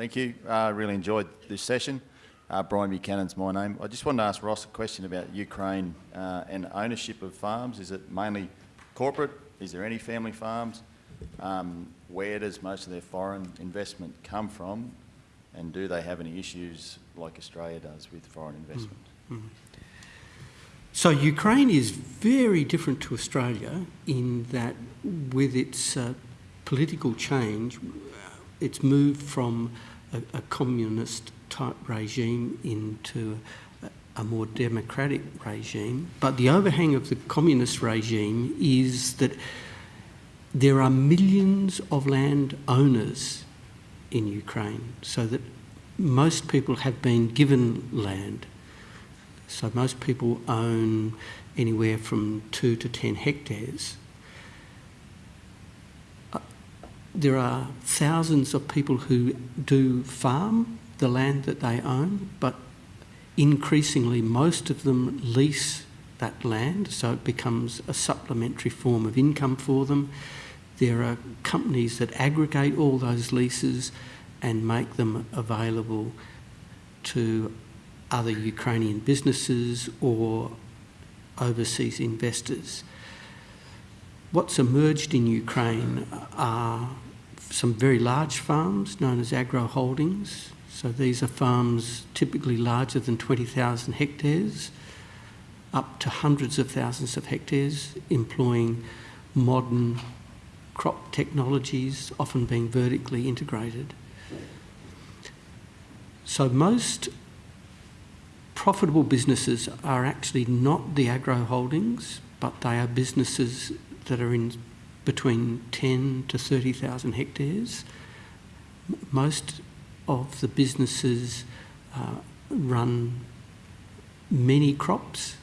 Thank you. I uh, really enjoyed this session. Uh, Brian Buchanan's my name. I just wanted to ask Ross a question about Ukraine uh, and ownership of farms. Is it mainly corporate? Is there any family farms? Um, where does most of their foreign investment come from? And do they have any issues like Australia does with foreign investment? Mm -hmm. So Ukraine is very different to Australia in that with its uh, political change, it's moved from a, a communist type regime into a, a more democratic regime. But the overhang of the communist regime is that there are millions of land owners in Ukraine, so that most people have been given land. So most people own anywhere from two to 10 hectares. Uh, there are thousands of people who do farm the land that they own, but increasingly most of them lease that land, so it becomes a supplementary form of income for them. There are companies that aggregate all those leases and make them available to other Ukrainian businesses or overseas investors. What's emerged in Ukraine are some very large farms known as agro holdings. So these are farms typically larger than 20,000 hectares, up to hundreds of thousands of hectares, employing modern crop technologies, often being vertically integrated. So most profitable businesses are actually not the agro holdings, but they are businesses that are in between 10 to 30,000 hectares. Most of the businesses uh, run many crops.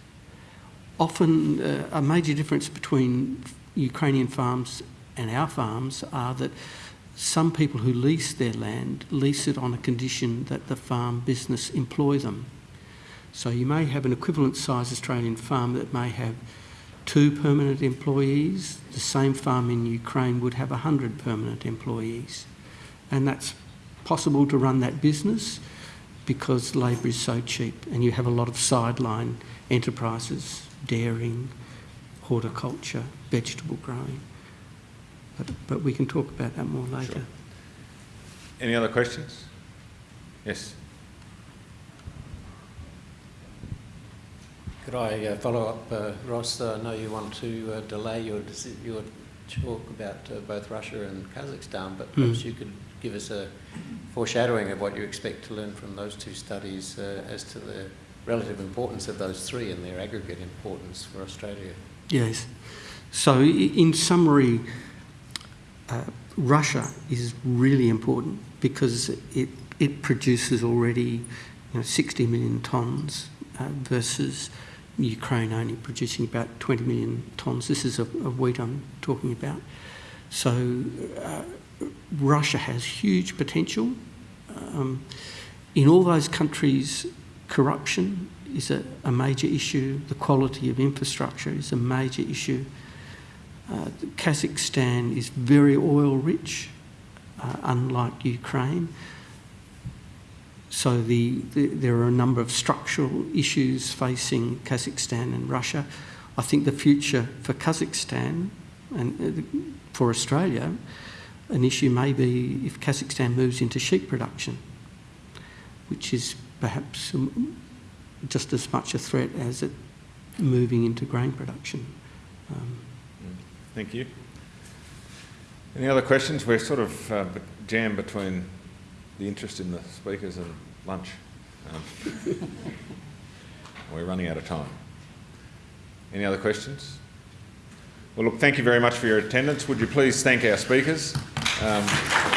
Often uh, a major difference between Ukrainian farms and our farms are that some people who lease their land lease it on a condition that the farm business employ them. So you may have an equivalent size Australian farm that may have two permanent employees. The same farm in Ukraine would have 100 permanent employees. And that's possible to run that business because labour is so cheap and you have a lot of sideline enterprises, dairying, horticulture, vegetable growing. But, but we can talk about that more later. Sure. Any other questions? Yes. Could I uh, follow up, uh, Ross? I know you want to uh, delay your, your talk about uh, both Russia and Kazakhstan, but perhaps mm. you could give us a foreshadowing of what you expect to learn from those two studies uh, as to the relative importance of those three and their aggregate importance for Australia. Yes. So, in summary, uh, Russia is really important because it, it produces already you know, 60 million tonnes uh, versus Ukraine only producing about 20 million tonnes. This is of wheat I'm talking about. So uh, Russia has huge potential. Um, in all those countries, corruption is a, a, major issue. The quality of infrastructure is a major issue. Uh, Kazakhstan is very oil rich, uh, unlike Ukraine. So the, the, there are a number of structural issues facing Kazakhstan and Russia. I think the future for Kazakhstan and uh, for Australia, an issue may be if Kazakhstan moves into sheep production, which is perhaps just as much a threat as it moving into grain production. Um, Thank you. Any other questions? We're sort of uh, jammed between the interest in the speakers and lunch. Um, we're running out of time. Any other questions? Well, look, thank you very much for your attendance. Would you please thank our speakers? Um,